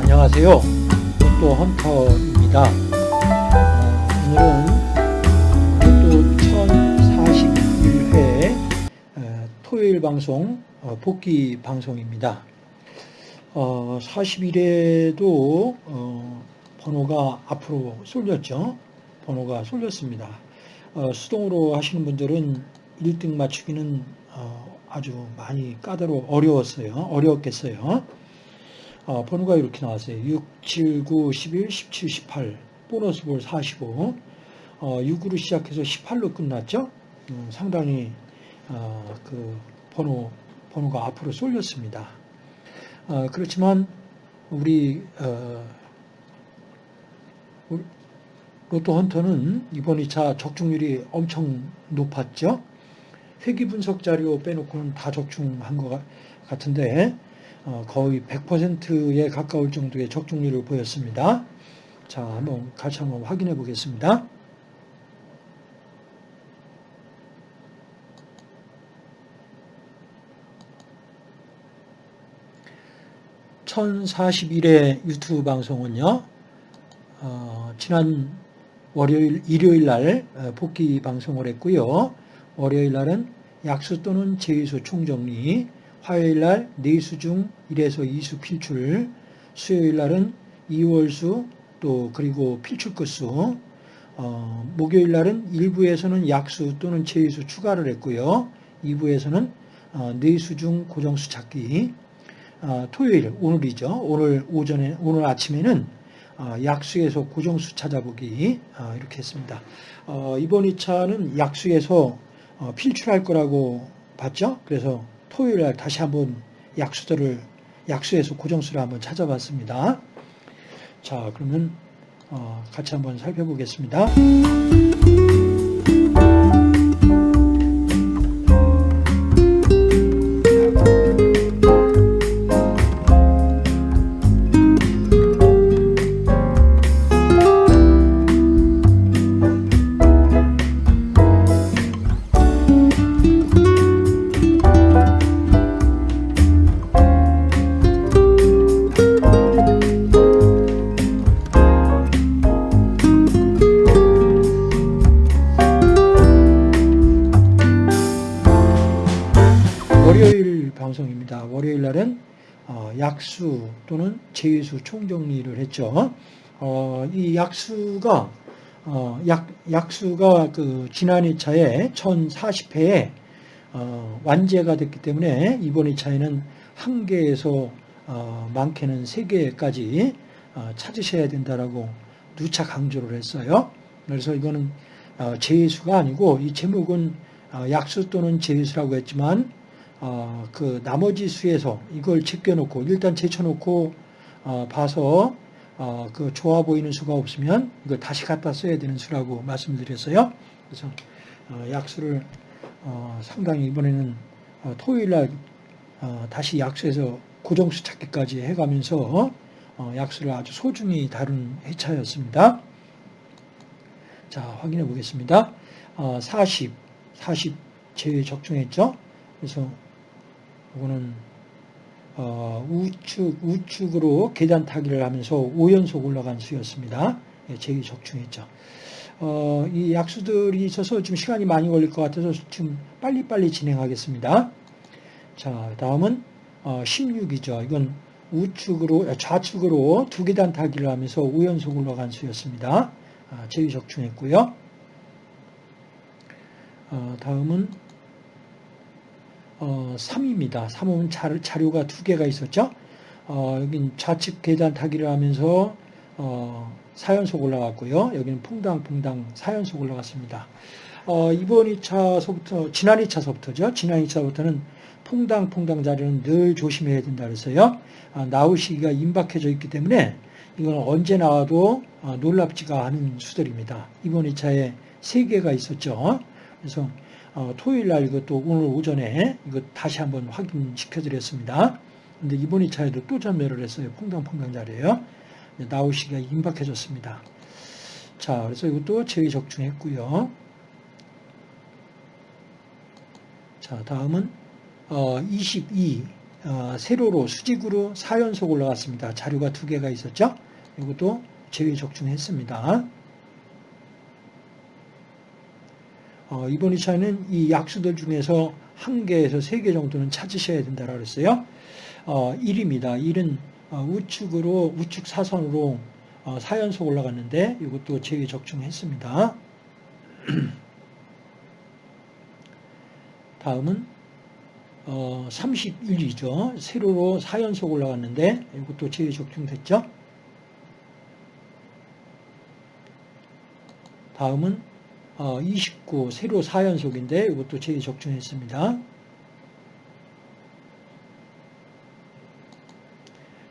안녕하세요. 로또 헌터입니다. 어, 오늘은 로또 1041회 어, 토요일 방송 어, 복귀 방송입니다. 어, 41회도 어, 번호가 앞으로 쏠렸죠. 번호가 쏠렸습니다. 어, 수동으로 하시는 분들은 1등 맞추기는 어, 아주 많이 까다로 어려웠어요. 어려웠겠어요. 어, 번호가 이렇게 나왔어요. 6, 7, 9, 11, 17, 18 보너스 볼 45 어, 6으로 시작해서 18로 끝났죠. 음, 상당히 어, 그 번호 번호가 앞으로 쏠렸습니다. 어, 그렇지만 우리 어, 우리 로또 헌터는 이번 2차 적중률이 엄청 높았죠. 회기 분석 자료 빼놓고는 다 적중한 것 같은데 어, 거의 100%에 가까울 정도의 적중률을 보였습니다. 자, 한번 같이 한번 확인해 보겠습니다. (1041회) 유튜브 방송은요 어, 지난 월요일 일요일 날 어, 복귀 방송을 했고요 월요일 날은 약수 또는 제의수 총정리 화요일 날 4수 중 1에서 2수 필출, 수요일 날은 2월수 또 그리고 필출 끝수, 어, 목요일 날은 1부에서는 약수 또는 제의수 추가를 했고요. 2부에서는 어, 4수 중 고정수 찾기, 어, 토요일 오늘이죠. 오늘 오전에 오늘 아침에는 어, 약수에서 고정수 찾아보기 어, 이렇게 했습니다. 어, 이번 2차는 약수에서 어, 필출할 거라고 봤죠. 그래서 토요일 날 다시 한번 약수들을 약수에서 고정수를 한번 찾아봤습니다. 자, 그러면 어, 같이 한번 살펴보겠습니다. 방송입니다. 월요일 날은 어, 약수 또는 제의수 총정리를 했죠. 어, 이 약수가 어, 약, 약수가 그 지난 2차에 1040회에 어, 완제가 됐기 때문에 이번 2차에는 한 개에서 어, 많게는 세 개까지 어, 찾으셔야 된다라고 누차 강조를 했어요. 그래서 이거는 어, 제의수가 아니고 이 제목은 어, 약수 또는 제의수라고 했지만 어, 그 나머지 수에서 이걸 제껴놓고 일단 제쳐놓고 어, 봐서 어, 그 좋아 보이는 수가 없으면 이걸 다시 갖다 써야 되는 수라고 말씀드렸어요. 그래서 어, 약수를 어, 상당히 이번에는 어, 토요일 날 어, 다시 약수에서 고정수 찾기까지 해가면서 어, 약수를 아주 소중히 다룬 회차였습니다. 자 확인해 보겠습니다. 어, 40, 40 제외 적중했죠. 그래서 이거는 어, 우측 우측으로 계단 타기를 하면서 5연속 올라간 수였습니다. 예, 제기 적중했죠. 어, 이 약수들이 있어서 좀 시간이 많이 걸릴 것 같아서 지금 빨리빨리 진행하겠습니다. 자, 다음은 어, 16이죠. 이건 우측으로 좌측으로 두 계단 타기를 하면서 5연속 올라간 수였습니다. 아, 제기 적중했고요. 어, 다음은 어, 3입니다. 3은 자료, 가 두 개가 있었죠. 어, 여긴 좌측 계단 타기를 하면서 어, 4연속 올라갔고요. 여기는 퐁당퐁당 4연속 올라갔습니다. 어, 이번 2차서부터, 지난 2차서부터죠. 지난 2차부터는 퐁당퐁당 자리는 늘 조심해야 된다 그랬어요. 아, 나올 시기가 임박해져 있기 때문에 이건 언제 나와도 아, 놀랍지가 않은 수들입니다. 이번 2차에 3개가 있었죠. 그래서 어, 토요일 날 이것도 오늘 오전에 이거 다시 한번 확인시켜 드렸습니다. 근데 이번 2차에도 또 전멸을 했어요. 퐁당퐁당 자리에요. 나오시기가 임박해졌습니다. 자, 그래서 이것도 제의 적중했고요. 자, 다음은 어, 22 어, 세로로 수직으로 4연속 올라갔습니다. 자료가 두 개가 있었죠? 이것도 제외 적중했습니다. 어, 이번 2차는 이 약수들 중에서 한 개에서 세 개 정도는 찾으셔야 된다고 그랬어요. 어, 1입니다. 1은 어, 우측으로 우측 사선으로 어, 4연속 올라갔는데 이것도 제외 적중했습니다. 다음은 어, 31이죠. 세로로 4연속 올라갔는데 이것도 제외 적중됐죠. 다음은 어, 29 세로 4연속인데 이것도 제외 적중했습니다.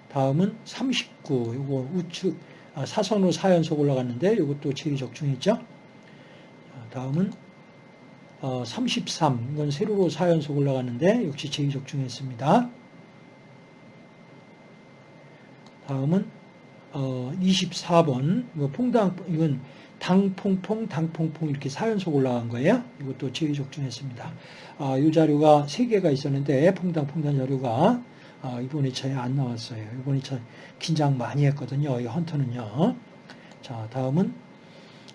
다음은 39 이거 우측 아, 사선으로 4연속 올라갔는데 이것도 제외 적중했죠. 다음은 어, 33 이건 세로로 4연속 올라갔는데 역시 제의 적중했습니다. 다음은 어, 24번 이거 퐁당 이건 당퐁퐁 당퐁퐁 이렇게 4연속 올라간 거예요. 이것도 제의 적중했습니다. 아, 이 자료가 3개가 있었는데 퐁당퐁당 자료가 아, 이번 2차에 안 나왔어요. 이번 2차 긴장 많이 했거든요. 이 헌터는요. 자 다음은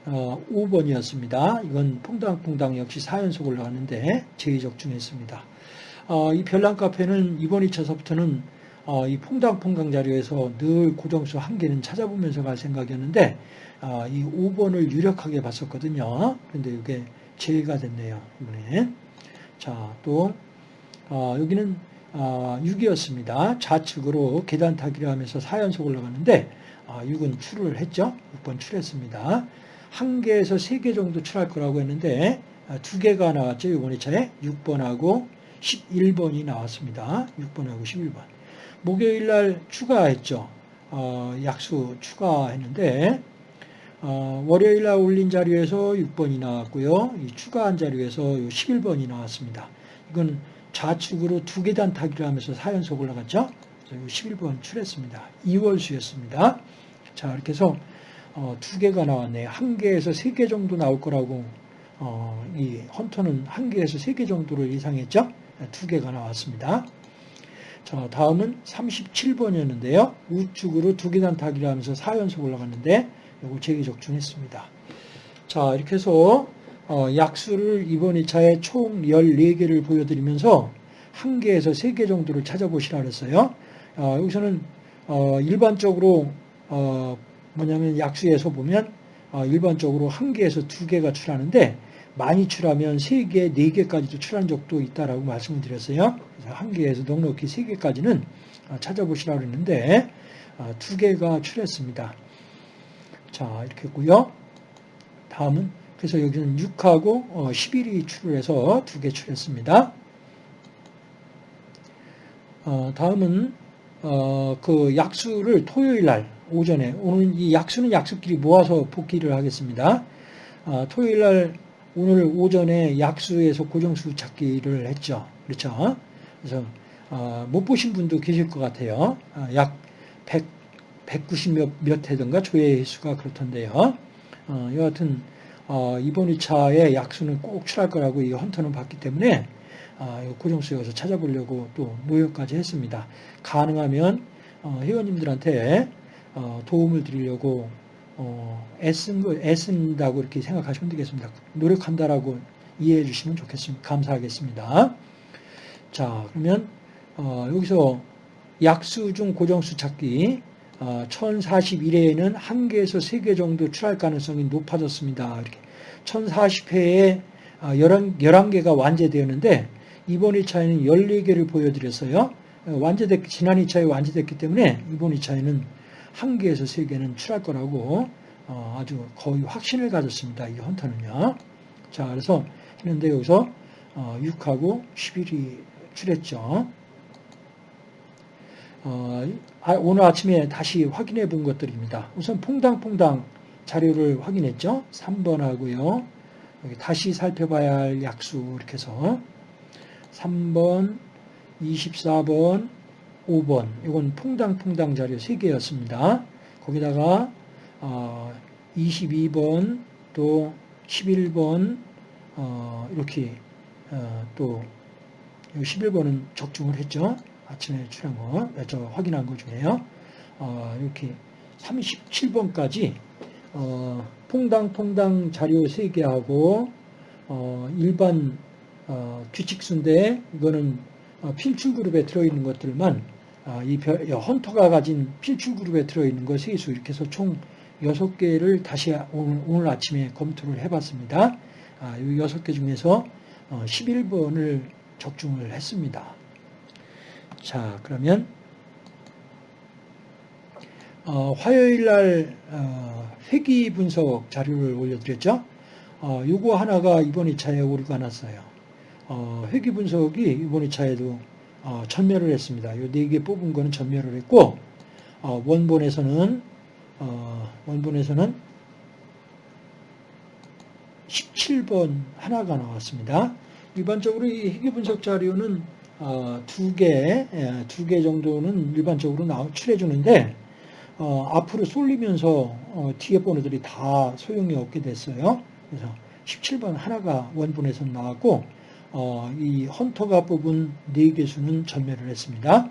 어, 5번이었습니다. 이건 퐁당퐁당 역시 4연속 올라가는데 제의적중했습니다. 어, 이 별난 카페는 이번 2차서부터는 어, 이 퐁당퐁당 자료에서 늘 고정수 한 개는 찾아보면서 갈 생각이었는데 어, 이 5번을 유력하게 봤었거든요. 그런데 이게 제외가 됐네요. 이번에. 자, 또 어, 여기는 6이었습니다. 어, 좌측으로 계단 타기를 하면서 4연속 올라가는데 6은 어, 출을 했죠. 6번 출했습니다. 한 개에서 세 개 정도 출할 거라고 했는데 아, 두 개가 나왔죠. 이번 2차에 6번하고 11번이 나왔습니다. 6번하고 11번. 목요일 날 추가했죠. 어, 약수 추가했는데 어, 월요일 날 올린 자료에서 6번이 나왔고요. 이 추가한 자료에서 11번이 나왔습니다. 이건 좌측으로 두 계단 타기를 하면서 4연속 올라갔죠. 그래서 11번 출했습니다. 2월 수였습니다. 자, 이렇게 해서 어, 두 개가 나왔네요. 한 개에서 세 개 정도 나올 거라고 어, 이 헌터는 한 개에서 세 개 정도를 예상했죠. 네, 두 개가 나왔습니다. 자, 다음은 37번이었는데요. 우측으로 두 계단 타기를 하면서 4연속 올라갔는데 이거 제기 적중했습니다. 자, 이렇게 해서 어, 약수를 이번 2차에 총 14개를 보여드리면서 한 개에서 세개 정도를 찾아보시라 그랬어요. 어, 여기서는 어, 일반적으로 어, 뭐냐면 약수에서 보면 어, 일반적으로 한 개에서 두 개가 출하는데 많이 출하면 세 개, 네 개까지도 출한 적도 있다라고 말씀을 드렸어요. 그래서 한 개에서 넉넉히 세 개까지는 어, 찾아보시라고 했는데 어, 두 개가 출했습니다. 자 이렇게 했고요. 다음은 그래서 여기는 6하고 11이 출을 해서 두 개 출했습니다. 다음은 그 약수를 토요일 날 오전에 오늘 이 약수는 약수끼리 모아서 복귀를 하겠습니다. 아, 토요일 날 오늘 오전에 약수에서 고정수 찾기를 했죠. 그렇죠? 그래서 아, 못 보신 분도 계실 것 같아요. 아, 약 100, 190 몇, 몇 회든가 조회 수가 그렇던데요. 어, 여하튼 어, 이번 2차에 약수는 꼭 출할 거라고 이 헌터는 봤기 때문에 아, 고정수 여기서 찾아보려고 또 모여까지 했습니다. 가능하면 어, 회원님들한테 어, 도움을 드리려고 어, 애쓴 거, 애쓴다고 이렇게 생각하시면 되겠습니다. 노력한다라고 이해해 주시면 좋겠습니다. 감사하겠습니다. 자, 그러면 어, 여기서 약수 중 고정수 찾기 1041회에는 한 개에서 세개 정도 출할 가능성이 높아졌습니다. 이렇게 1040회에 11, 11개가 완제되었는데 이번 2차에는 14개를 보여드렸어요. 완제됐, 지난 2차에 완제됐기 때문에 이번 2차에는 한 개에서 세 개는 출할 거라고 어, 아주 거의 확신을 가졌습니다. 이 헌터는요. 자, 그래서 했는데 여기서 어, 6하고 11이 출했죠. 어, 아, 오늘 아침에 다시 확인해 본 것들입니다. 우선 퐁당퐁당 자료를 확인했죠. 3번 하고요. 여기 다시 살펴봐야 할 약수 이렇게 해서 3번, 24번, 5번 이건 퐁당퐁당 자료 3개였습니다. 거기다가 22번 어, 또 11번 어, 이렇게 어, 또 11번은 적중을 했죠. 아침에 출한 거, 저 확인한 거 중에요. 어, 이렇게 37번까지 어, 퐁당퐁당 자료 3개 하고 어, 일반 어, 규칙수인데 이거는 어, 필출 그룹에 들어있는 것들만 아, 이 별, 헌터가 가진 필출 그룹에 들어있는 거 세수 이렇게 해서 총 6개를 다시 오늘, 오늘 아침에 검토를 해봤습니다. 아, 이 6개 중에서 어, 11번을 적중을 했습니다. 자, 그러면 어, 화요일 날 어, 회기 분석 자료를 올려드렸죠. 어, 요거 하나가 이번 2차에 오류가 났어요. 어, 회기 분석이 이번 2차에도 어, 전멸을 했습니다. 요네개 뽑은 거는 전멸을 했고 어, 원본에서는 어, 원본에서는 17번 하나가 나왔습니다. 일반적으로 이 회계 분석 자료는 어, 두 개, 예, 두개 정도는 일반적으로 나, 출해 주는데 어, 앞으로 쏠리면서 어, 뒤에 번호들이 다 소용이 없게 됐어요. 그래서 17번 하나가 원본에서 나왔고 어, 이 헌터가 뽑은 4개 수는 전멸을 했습니다.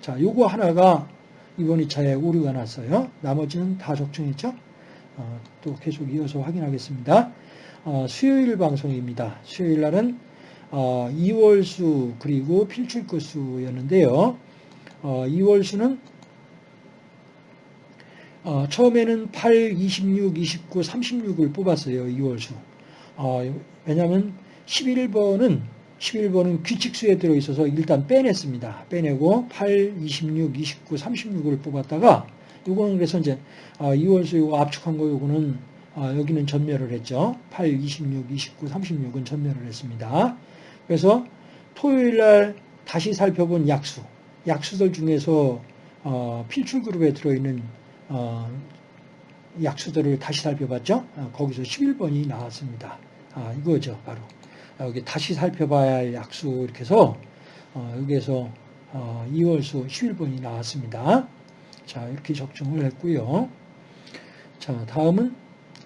자, 요거 하나가 이번 2차에 오류가 났어요. 나머지는 다 적중했죠? 어, 또 계속 이어서 확인하겠습니다. 어, 수요일 방송입니다. 수요일 날은 어, 2월 수 그리고 필출급수였는데요. 어, 2월 수는 어, 처음에는 8, 26, 29, 36을 뽑았어요. 2월수. 어, 왜냐하면 11번은 11번은 규칙수에 들어있어서 일단 빼냈습니다. 빼내고 8, 26, 29, 36을 뽑았다가 이거는 그래서 이제 2월수 어, 이거 압축한 거 요거는 어, 여기는 전멸을 했죠. 8, 26, 29, 36은 전멸을 했습니다. 그래서 토요일 날 다시 살펴본 약수, 약수들 중에서 어, 필출 그룹에 들어있는 약수들을 다시 살펴봤죠. 거기서 11번이 나왔습니다. 아, 이거죠, 바로. 여기 다시 살펴봐야 할 약수 이렇게 해서 어, 여기에서 어, 2월수 11번이 나왔습니다. 자 이렇게 적중을 했고요. 자 다음은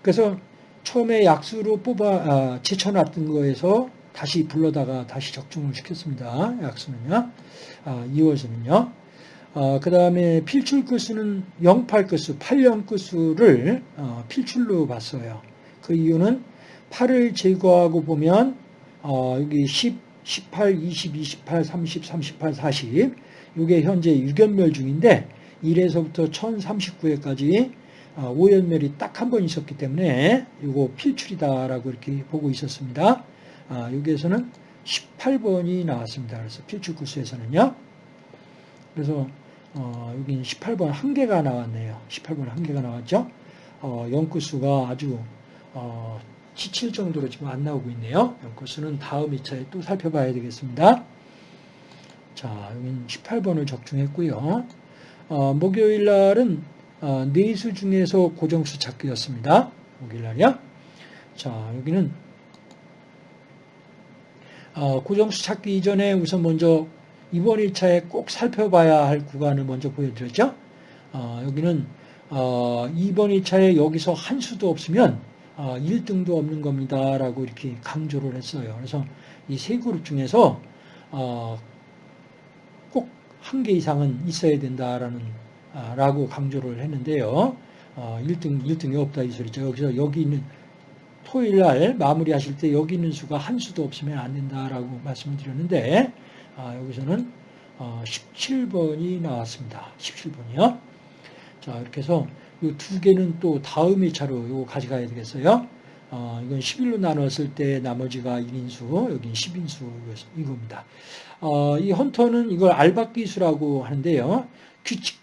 그래서 처음에 약수로 뽑아 아, 제쳐놨던 거에서 다시 불러다가 다시 적중을 시켰습니다. 약수는요. 아, 2월수는요. 어, 그 다음에 필출 끝수는 08 끝수, 80 끝수를 어, 필출로 봤어요. 그 이유는 8을 제거하고 보면 어, 여기 10, 18, 20, 28, 30, 38, 40 이게 현재 유견멸 중인데 1에서부터 1039회까지 어, 오연멸이 딱 한 번 있었기 때문에 이거 필출이다라고 이렇게 보고 있었습니다. 아, 여기에서는 18번이 나왔습니다. 그래서 필출 구수에서는요. 그래서 어, 여기는 18번 한 개가 나왔네요. 18번 한 개가 나왔죠. 어, 연구수가 아주 어, 지칠 정도로 지금 안 나오고 있네요. 연코수는 다음 2차에 또 살펴봐야 되겠습니다. 자, 여기는 18번을 적중했고요. 어, 목요일 날은 어, 네수 중에서 고정수 찾기였습니다. 목요일 날이요. 자, 여기는 어, 고정수 찾기 이전에 우선 먼저 이번 1차에 꼭 살펴봐야 할 구간을 먼저 보여드렸죠. 어, 여기는 어, 이번 1차에 여기서 한 수도 없으면 1등도 어, 없는 겁니다. 라고 이렇게 강조를 했어요. 그래서 이 세 그룹 중에서 어, 꼭 한 개 이상은 있어야 된다라는 아, 라고 강조를 했는데요. 1등, 어, 1등이 없다 이 소리죠. 여기서 여기 있는 토요일 날 마무리 하실 때 여기 있는 수가 한 수도 없으면 안 된다라고 말씀을 드렸는데 아, 여기서는 17번이 나왔습니다. 17번이요. 자, 이렇게 해서 이 두 개는 또 다음 2차로 이거 가져가야 되겠어요. 어, 이건 11로 나눴을 때 나머지가 1인수, 여기 10인수 이겁니다. 어, 이 헌터는 이걸 알박기수라고 하는데요. 규칙,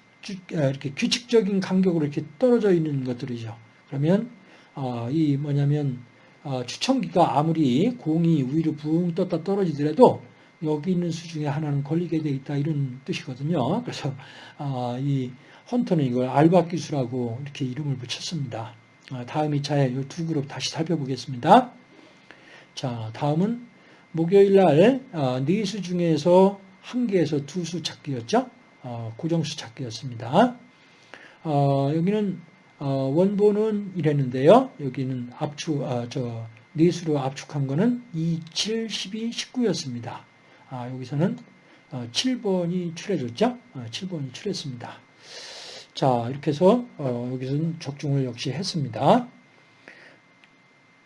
아, 이렇게 규칙적인 간격으로 이렇게 떨어져 있는 것들이죠. 그러면 어, 이 뭐냐면 어, 추천기가 아무리 공이 위로 붕 떴다 떨어지더라도 여기 있는 수 중에 하나는 걸리게 돼 있다 이런 뜻이거든요. 그래서 어, 이 헌터는 이걸 알바 기수라고 이렇게 이름을 붙였습니다. 아, 다음 2차에 이 두 그룹 다시 살펴보겠습니다. 자, 다음은 목요일 날 아, 네수 중에서 한 개에서 두 수 찾기였죠. 어, 고정수 찾기였습니다. 어, 여기는 어, 원본은 이랬는데요. 여기는 압축, 저 네 수로 압축한 거는 2, 7, 12, 19였습니다. 아, 여기서는 어, 7번이 칠해졌죠? 어, 7번이 칠했습니다. 자, 이렇게 해서 어, 여기서는 적중을 역시 했습니다.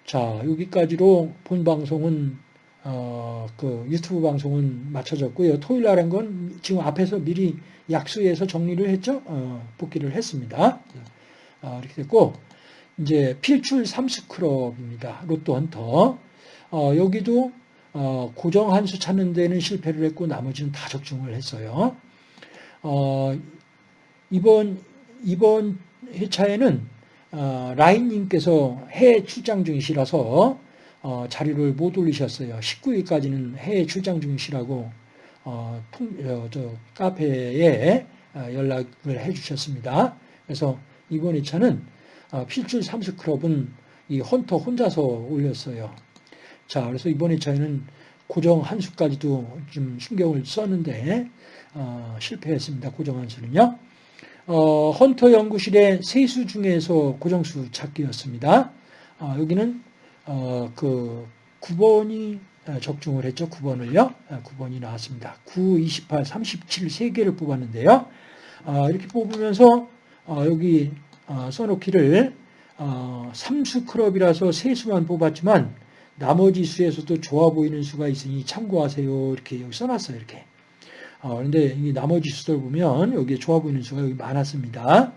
자, 여기까지로 본 방송은 어, 그 유튜브 방송은 마쳐졌고요. 토요일 날 한 건 지금 앞에서 미리 약수해서 정리를 했죠. 어, 복귀를 했습니다. 어, 이렇게 됐고 이제 필출 삼스크럽입니다. 로또 헌터. 어, 여기도 어, 고정 한수 찾는 데는 실패를 했고 나머지는 다 적중을 했어요. 어, 이번 이번 회차에는 어, 라인님께서 해외 출장 중이시라서 어, 자료를 못 올리셨어요. 19일까지는 해외 출장 중이시라고 어, 통, 저, 카페에 어, 연락을 해주셨습니다. 그래서 이번 2차는 어, 필출 삼수클럽은 이 헌터 혼자서 올렸어요. 자, 그래서 이번 2차에는 고정 한 수까지도 좀 신경을 썼는데 어, 실패했습니다. 고정 한 수는요. 어, 헌터 연구실의 세수 중에서 고정수 찾기였습니다. 어, 여기는 어, 그 9번이 적중을 했죠. 9번을요. 9번이 나왔습니다. 9, 28, 37 3개를 뽑았는데요. 어, 이렇게 뽑으면서 어, 여기 어, 써놓기를 삼수 클럽이라서 세 수만 뽑았지만 나머지 수에서도 좋아 보이는 수가 있으니 참고하세요. 이렇게 여기 써놨어요. 이렇게. 어, 그런데 이 나머지 수들 보면 여기에 좋아 보이는 수가 여기 많았습니다.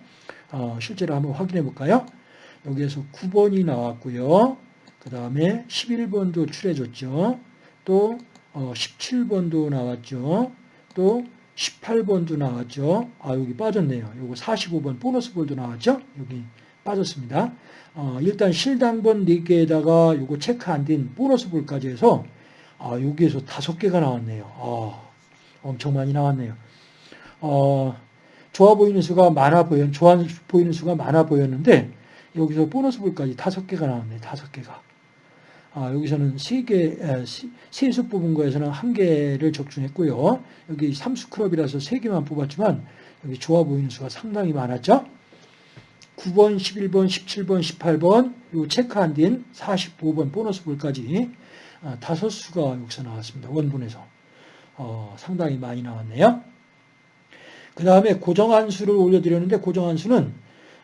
어, 실제로 한번 확인해 볼까요? 여기에서 9번이 나왔고요. 그 다음에 11번도 출해줬죠. 또 어, 17번도 나왔죠. 또 18번도 나왔죠. 아 여기 빠졌네요. 요거 45번 보너스 볼도 나왔죠. 여기 빠졌습니다. 어, 일단 실당번 4개에다가 요거 체크 안 된 보너스 볼까지 해서 아, 여기에서 5개가 나왔네요. 아, 엄청 많이 나왔네요. 어, 좋아 보이는 수가 많아 보여, 좋아 보이는 수가 많아 보였는데 여기서 보너스 볼까지 다섯 개가 나왔네, 다섯 개가. 아, 여기서는 세 개, 세수 뽑은 거에서는 한 개를 적중했고요. 여기 삼수 클럽이라서 세 개만 뽑았지만 여기 좋아 보이는 수가 상당히 많았죠. 9번, 11번, 17번, 18번, 요 체크 안된 45번 보너스 볼까지 아, 다섯 수가 여기서 나왔습니다. 원본에서. 어, 상당히 많이 나왔네요. 그 다음에 고정한 수를 올려드렸는데 고정한 수는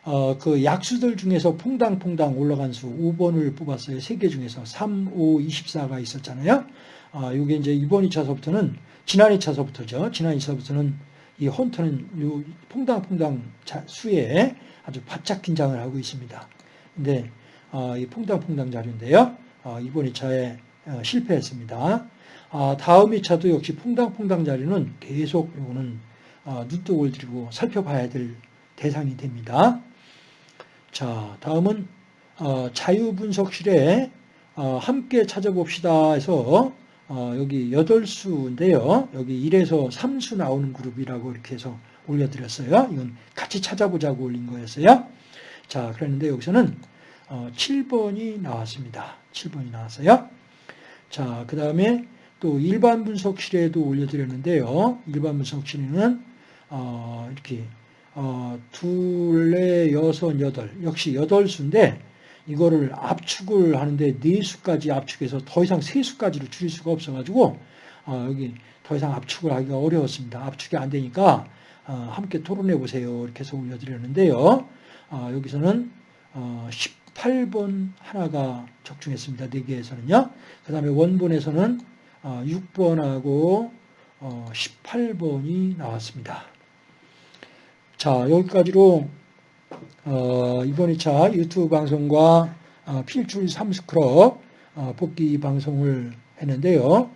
어, 그 약수들 중에서 퐁당퐁당 올라간 수 5번을 뽑았어요. 3개 중에서 3, 5, 24가 있었잖아요. 아, 이게 이제 이번 2차서부터는 지난 2차서부터죠. 지난 2차서부터는 이 헌터는 요 퐁당퐁당 수에 아주 바짝 긴장을 하고 있습니다. 근데 어, 이 퐁당퐁당 자료인데요. 어, 이번 2차에 어, 실패했습니다. 아, 다음 2차도 역시 퐁당퐁당 자리는 계속 이거는 아, 눈독을 들이고 살펴봐야 될 대상이 됩니다. 자, 다음은 어, 자유분석실에 어, 함께 찾아봅시다 해서 여기 8수인데요. 여기 1에서 3수 나오는 그룹이라고 이렇게 해서 올려드렸어요. 이건 같이 찾아보자고 올린 거였어요. 자, 그랬는데 여기서는 7번이 나왔습니다. 7번이 나왔어요. 자, 그 다음에 또 일반 분석실에도 올려드렸는데요. 일반 분석실에는 어, 이렇게 어, 둘, 여섯, 여덟 역시 여덟 수인데 이거를 압축을 하는데 네 수까지 압축해서 더 이상 세 수까지로 줄일 수가 없어가지고 어, 여기 더 이상 압축을 하기가 어려웠습니다. 압축이 안 되니까 어, 함께 토론해 보세요. 이렇게 해서 올려드렸는데요. 어, 여기서는 18번 하나가 적중했습니다. 4개에서는요. 그 다음에 원본에서는 6번하고 어, 18번이 어, 나왔습니다. 자, 여기까지로 어, 이번 2차 유튜브 방송과 필출 삼스크럽 복귀 방송을 했는데요.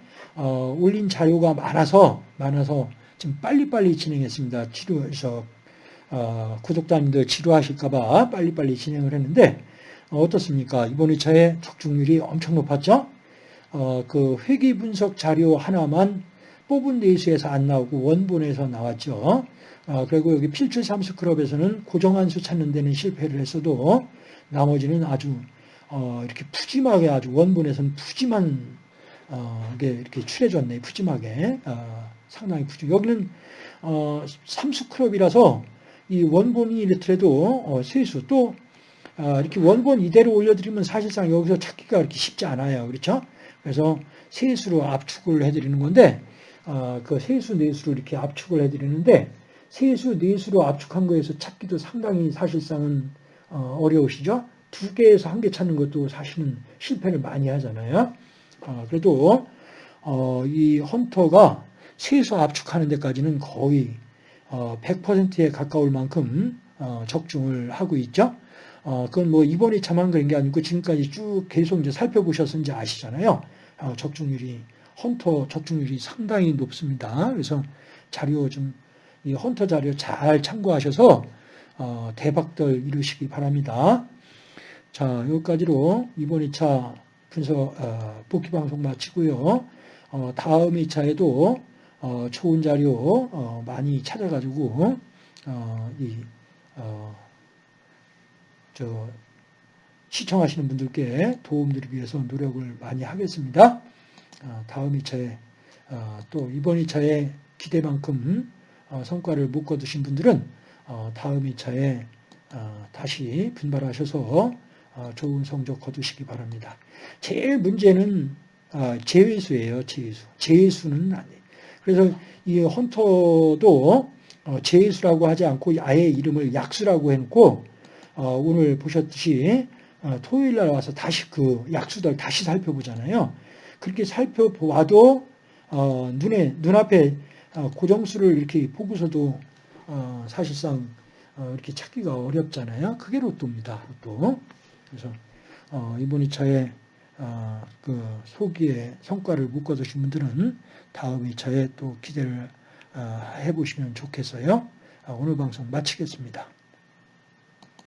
올린 자료가 많아서 많아서 지금 빨리빨리 진행했습니다. 치료해서 구독자님들 치료하실까봐 빨리빨리 진행을 했는데 어떻습니까? 이번 2차에 적중률이 엄청 높았죠? 어, 그 회계 분석 자료 하나만 뽑은 내수에서 안 나오고 원본에서 나왔죠. 어, 그리고 여기 필출 삼수클럽에서는 고정한 수 찾는 데는 실패를 했어도 나머지는 아주 어, 이렇게 푸짐하게 아주 원본에서는 푸짐한 어, 게 이렇게 칠해졌네 푸짐하게 어, 상당히 푸짐. 여기는 어, 삼수클럽이라서 이 원본이 이렇더라도 어, 세수 또 어, 이렇게 원본 이대로 올려드리면 사실상 여기서 찾기가 그렇게 쉽지 않아요. 그렇죠? 그래서 세수로 압축을 해드리는 건데 어, 그 세수 내수로 이렇게 압축을 해드리는데 세수 내수로 압축한 거에서 찾기도 상당히 사실상은 어, 어려우시죠. 두 개에서 한 개 찾는 것도 사실은 실패를 많이 하잖아요. 어, 그래도 어, 이 헌터가 세수 압축하는 데까지는 거의 어, 100%에 가까울 만큼 어, 적중을 하고 있죠. 어, 그건 뭐 이번 2차만 그런 게 아니고 지금까지 쭉 계속 이제 이제 아시잖아요. 어, 적중률이, 헌터 적중률이 상당히 높습니다. 그래서 자료 좀, 이 헌터 자료 잘 참고하셔서, 어, 대박들 이루시기 바랍니다. 자, 여기까지로 이번 2차 분석, 어, 복귀 방송 마치고요. 어, 다음 2차에도 어, 좋은 자료 어, 많이 찾아가지고, 어, 이, 어, 저 시청하시는 분들께 도움드리기 위해서 노력을 많이 하겠습니다. 어, 다음 2차에 어, 또 이번 2차에 기대만큼 어, 성과를 못 거두신 분들은 다음 2차에 다시 분발하셔서 좋은 성적 거두시기 바랍니다. 제일 문제는 제외수예요. 제외수. 제외수는 아니에요. 그래서 이 헌터도 제외수라고 하지 않고 아예 이름을 약수라고 해놓고 어, 오늘 보셨듯이 어, 토요일 날 와서 다시 그 약수들 다시 살펴보잖아요. 그렇게 살펴봐도 어, 눈에 눈앞에 고정수를 이렇게 보고서도 사실상 이렇게 찾기가 어렵잖아요. 그게 로또입니다. 로또. 그래서 이번 2차에 그 소기의 성과를 못 거두신 분들은 다음 2차에 또 기대를 해보시면 좋겠어요. 오늘 방송 마치겠습니다.